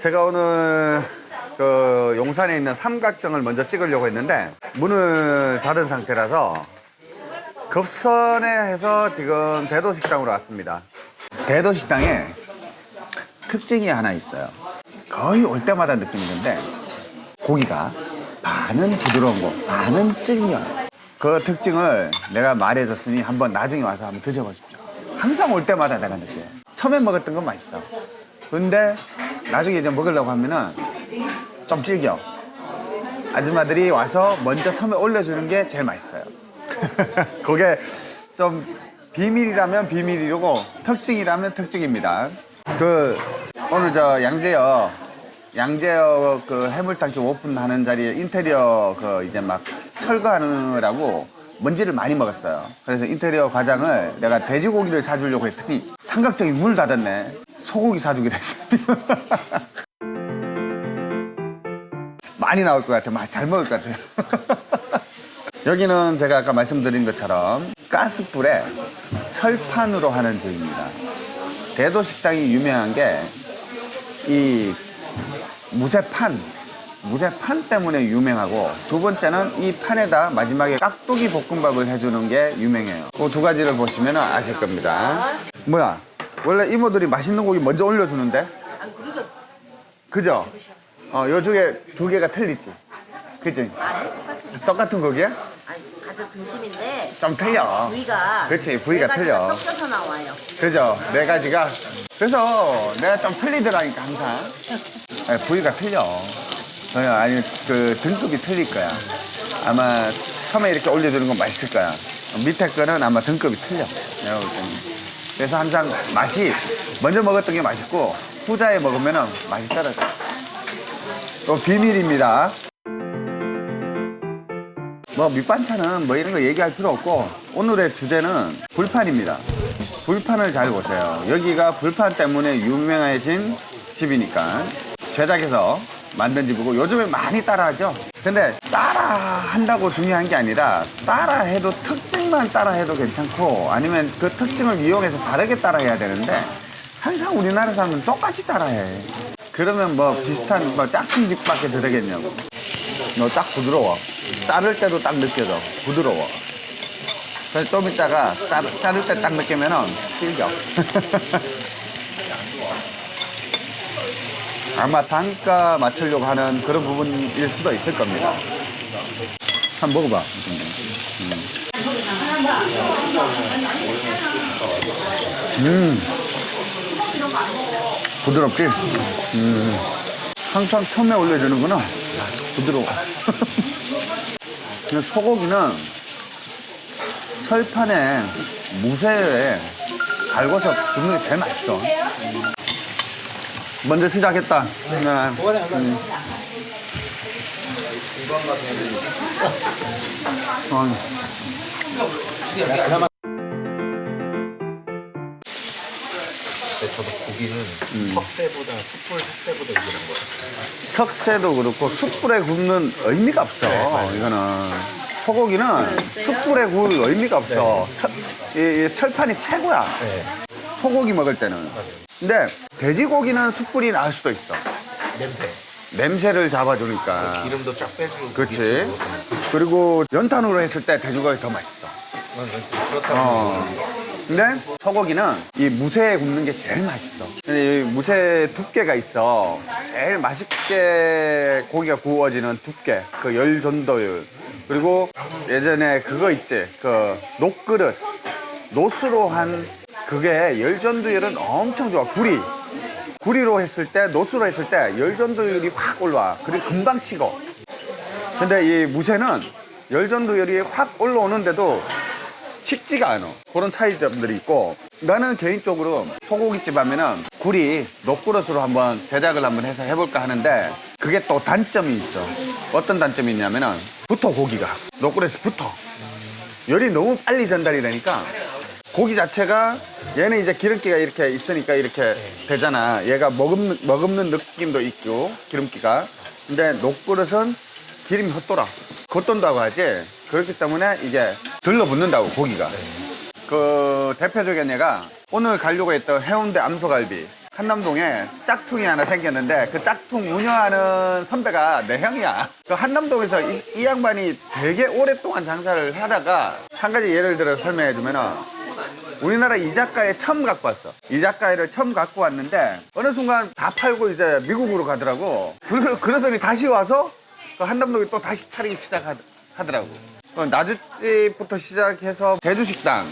제가 오늘 그 용산에 있는 삼각정을 먼저 찍으려고 했는데 문을 닫은 상태라서 급선에 해서 지금 대도식당으로 왔습니다. 대도식당에 특징이 하나 있어요. 거의 올 때마다 느끼는 건데 고기가 반은 부드러운 거, 반은 질겨. 그 특징을 내가 말해줬으니 한번 나중에 와서 한번 드셔보십시오. 항상 올 때마다 내가 느껴요. 처음에 먹었던 건 맛있어. 근데 나중에 이제 먹으려고 하면은 좀 질겨. 아줌마들이 와서 먼저 처음에 올려주는 게 제일 맛있어요. 그게 좀 비밀이라면 비밀이고 특징이라면 특징입니다. 그 오늘 저 양재역 양재역 그 해물탕집 오픈하는 자리에 인테리어 그 이제 막 철거하느라고 먼지를 많이 먹었어요. 그래서 인테리어 과장을 내가 돼지고기를 사주려고 했더니 삼각정이 문을 닫았네. 소고기 사주기로 했어요. 많이 나올 것 같아요. 잘 먹을 것 같아요. 여기는 제가 아까 말씀드린 것처럼 가스불에 철판으로 하는 집입니다. 대도 식당이 유명한 게 이 무쇠판, 무쇠판 때문에 유명하고 두 번째는 이 판에다 마지막에 깍두기 볶음밥을 해주는 게 유명해요. 그 두 가지를 보시면 아실 겁니다. 뭐야? 원래 이모들이 맛있는 고기 먼저 올려주는데? 아니 그죠? 어, 요 중에 두 개가 틀리지? 그지? 똑같은 고기야? 아니 가족 등심인데 좀 틀려. 부위가 그치, 부위가 네 틀려. 섞여서 나와요. 그죠? 네 가지가. 그래서 내가 좀 틀리더라니까, 항상. 네, 부위가 틀려. 어, 아니, 그 등급이 틀릴 거야. 아마 처음에 이렇게 올려주는 건 맛있을 거야. 밑에 거는 아마 등급이 틀려. 내가 볼 때는. 그래서 항상 맛이 먼저 먹었던 게 맛있고 후자에 먹으면 맛이 떨어져. 또 비밀입니다. 뭐 밑반찬은 뭐 이런 거 얘기할 필요 없고 오늘의 주제는 불판입니다. 불판을 잘 보세요. 여기가 불판 때문에 유명해진 집이니까 제작해서 만든 집이고 요즘에 많이 따라하죠. 근데 따라한다고 중요한 게 아니라 따라해도 특징만 따라해도 괜찮고 아니면 그 특징을 이용해서 다르게 따라해야 되는데 항상 우리나라 사람은 똑같이 따라해. 그러면 뭐 비슷한 뭐 짝퉁집밖에 더 되겠냐고. 너 딱 부드러워. 자를 때도 딱 느껴져. 부드러워. 그래서 좀 이따가 자를 때 딱 느끼면은 질겨. 아마 단가 맞추려고 하는 그런 부분일 수도 있을 겁니다. 한 번 먹어봐. 음. 부드럽지? 음. 항상 처음에 올려주는구나. 부드러워. 소고기는 철판에 무쇠에 갈궈서 굽는 게 제일 맛있어. 먼저 시작했다. 네. 음. 어, 저도 고기는 석쇠보다 숯불 석쇠보다 이기는 거예요. 석쇠도 그렇고 숯불에 굽는 의미가 없어. 이거는 소고기는 숯불에 구울 의미가 없어. 철, 이, 이 철판이 최고야. 네. 소고기 먹을 때는. 근데 돼지고기는 숯불이 나을 수도 있어. 냄새. 냄새를 잡아주니까. 기름도 쫙 빼주고. 그렇지. 그리고 연탄으로 했을 때 돼지고기 더 맛있어. 어. 근데 소고기는 이 무쇠에 굽는 게 제일 맛있어. 근데 이 무쇠 두께가 있어. 제일 맛있게 고기가 구워지는 두께. 그 열 전도율. 그리고 예전에 그거 있지. 그 녹그릇. 노스로 한 그게 열 전도율은 엄청 좋아. 구리. 구리로 했을 때, 노스로 했을 때 열 전도율이 확 올라와. 그리고 금방 식어. 근데 이 무쇠는 열 전도율이 확 올라오는데도 식지가 않아. 그런 차이점들이 있고 나는 개인적으로 소고기집 하면은 굴이 녹그릇으로 한번 제작을 한번 해서 해볼까 하는데 그게 또 단점이 있죠. 어떤 단점이 있냐면은 붙어 고기가 녹그릇에 붙어. 열이 너무 빨리 전달이 되니까 고기 자체가 얘는 이제 기름기가 이렇게 있으니까 이렇게 되잖아. 얘가 머금는, 머금는 느낌도 있고 기름기가. 근데 녹그릇은 기름이 헛돌아. 겉돈다고 하지. 그렇기 때문에 이게 들러붙는다고 고기가. 그 대표적인 예가 오늘 가려고 했던 해운대 암소갈비. 한남동에 짝퉁이 하나 생겼는데 그 짝퉁 운영하는 선배가 내 형이야. 그 한남동에서 이, 이 양반이 되게 오랫동안 장사를 하다가 한 가지 예를 들어 설명해 주면 은 우리나라 이자카에 처음 갖고 왔어. 이자카를 처음 갖고 왔는데 어느 순간 다 팔고 이제 미국으로 가더라고. 그러, 그러더니 다시 와서 그 한남동에 또 다시 차리기 시작하더라고. 그 나주집부터 시작해서 대주식당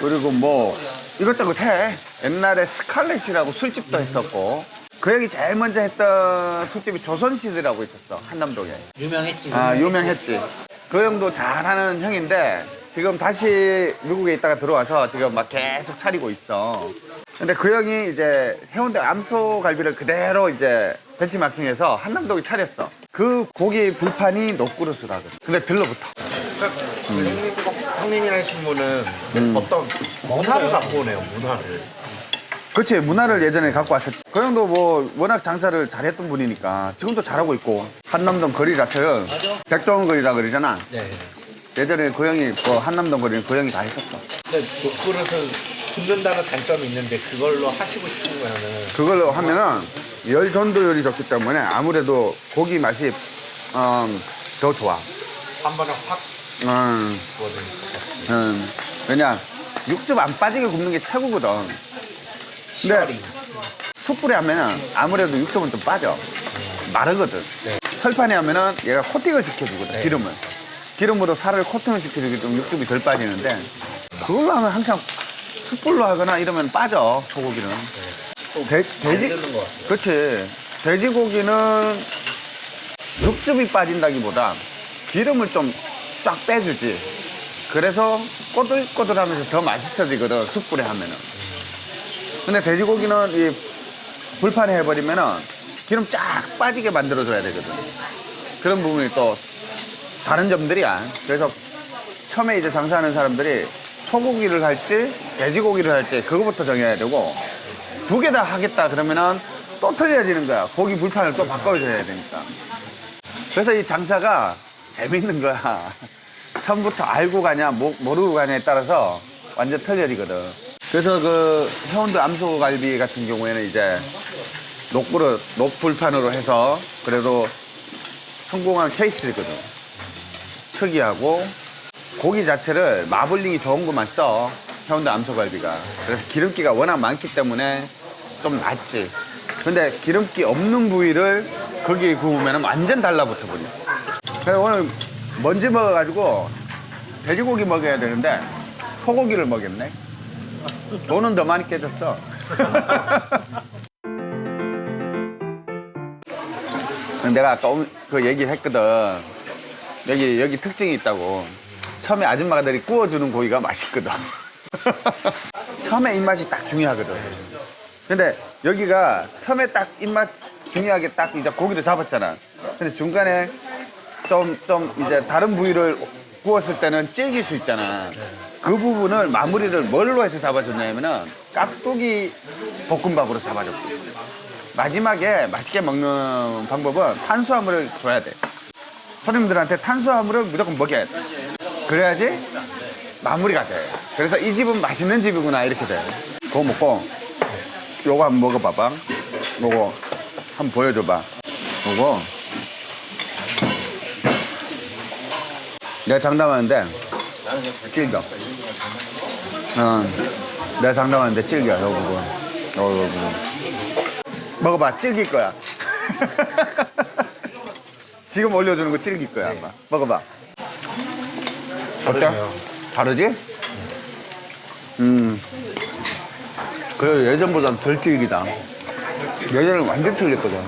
그리고 뭐 이것저것 해. 옛날에 스칼렛이라고 술집도 했었고 그 형이 제일 먼저 했던 술집이 조선시대라고 있었어 한남동에. 유명했지. 아 유명했지. 그 형도 잘하는 형인데 지금 다시 미국에 있다가 들어와서 지금 막 계속 차리고 있어. 근데 그 형이 이제 해운대 암소 갈비를 그대로 이제 벤치마킹해서 한남동에 차렸어. 그 고기 불판이 녹그릇이라거든. 근데 들러붙어. 형님, 형님이라신 분은 음. 어떤 문화를 갖고 오네요, 문화를. 그치 문화를 예전에 갖고 왔었지 그 형도 뭐 워낙 장사를 잘했던 분이니까 지금도 잘하고 있고 한남동 거리라서는 백종원 거리라 그러잖아 네. 예전에 그 형이 뭐 한남동 거리는 그 형이 다 했었어 근데 녹그릇은 굽는다는 단점이 있는데 그걸로 하시고 싶은 거는 그걸로 하면은 열 전도율이 좋기 때문에 아무래도 고기 맛이 음, 더 좋아 한 번에 확 음, 구워주니까. 음. 왜냐 육즙 안 빠지게 굽는 게 최고거든 근데 숯불에 하면은 아무래도 육즙은 좀 빠져 마르거든 네. 철판에 하면은 얘가 코팅을 시켜주거든 네. 기름을 기름으로 살을 코팅을 시켜주기 때문에 육즙이 덜 빠지는데 그걸로 하면 항상 숯불로 하거나 이러면 빠져 소고기는. 돼, 돼지 는것 같아요. 그렇지. 돼지고기는 육즙이 빠진다기보다 기름을 좀 쫙 빼주지. 그래서 꼬들꼬들하면서 더 맛있어지거든 숯불에 하면은. 근데 돼지고기는 이 불판에 해버리면은 기름 쫙 빠지게 만들어줘야 되거든. 그런 부분이 또 다른 점들이야. 그래서 처음에 이제 장사하는 사람들이 소고기를 할지 돼지고기를 할지 그거부터 정해야 되고 두 개 다 하겠다 그러면은 또 틀려지는 거야. 고기 불판을 또 바꿔줘야 되니까. 그래서 이 장사가 재밌는 거야. 처음부터 알고 가냐 모, 모르고 가냐에 따라서 완전 틀려지거든. 그래서 그 해운대 암소갈비 같은 경우에는 이제 녹불을 녹불판으로 해서 그래도 성공한 케이스거든 특이하고 고기 자체를 마블링이 좋은 것만 써. 해운대 암소갈비가. 그래서 기름기가 워낙 많기 때문에 좀 낫지. 근데 기름기 없는 부위를 거기에 구우면 완전 달라붙어 버려. 그래서 오늘 먼지 먹어가지고 돼지고기 먹어야 되는데 소고기를 먹였네. 돈은 더 많이 깨졌어. 내가 아까 옴- 그 얘기를 했거든 여기 여기 특징이 있다고. 처음에 아줌마들이 구워주는 고기가 맛있거든. 처음에 입맛이 딱 중요하거든. 근데 여기가 처음에 딱 입맛 중요하게 딱 이제 고기를 잡았잖아. 근데 중간에 좀 좀 이제 다른 부위를 구웠을 때는 질길 수 있잖아. 그 부분을 마무리를 뭘로 해서 잡아줬냐면은 깍두기 볶음밥으로 잡아줬고 마지막에 맛있게 먹는 방법은 탄수화물을 줘야 돼. 손님들한테 탄수화물을 무조건 먹여야 돼. 그래야지 마무리가 돼. 그래서 이 집은 맛있는 집이구나 이렇게 돼. 그거 먹고 요거 한번 먹어봐봐. 요거 한번 보여줘봐. 요거 내가 장담하는데 질겨. 어, 내가 장담하는데 질겨. 요 부분. 요 부분. 먹어봐 질길 거야 지금 올려주는 거 질길 거야 아마. 먹어봐. 어때? 다르지? 음. 그래도 예전보단 덜 질기다. 예전엔 완전 틀렸거든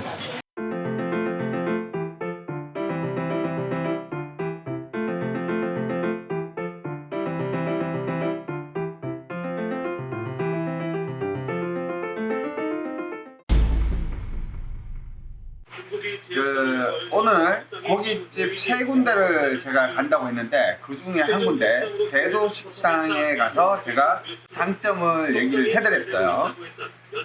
세 군데를 제가 간다고 했는데 그 중에 한 군데 대도 식당에 가서 제가 장점을 얘기를 해드렸어요.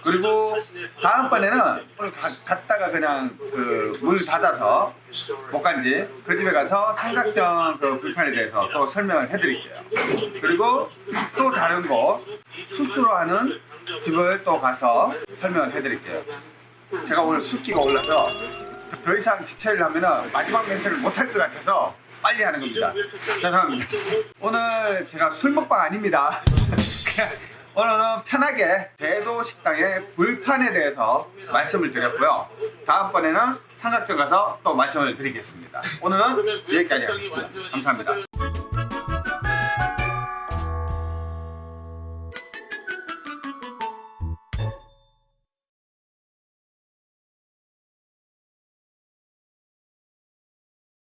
그리고 다음번에는 오늘 가- 갔다가 그냥 그문 닫아서 못 간지 그 집에 가서 삼각정 그 불판에 대해서 또 설명을 해드릴게요. 그리고 또 다른 거 수수로 하는 집을 또 가서 설명을 해드릴게요. 제가 오늘 숫기가 올라서 더 이상 디테일을 하면 마지막 멘트를 못할 것 같아서 빨리 하는 겁니다. 죄송합니다. 오늘 제가 술 먹방 아닙니다. 오늘은 편하게 대도 식당의 불판에 대해서 말씀을 드렸고요. 다음번에는 삼각정 가서 또 말씀을 드리겠습니다. 오늘은 여기까지 하겠습니다. 감사합니다.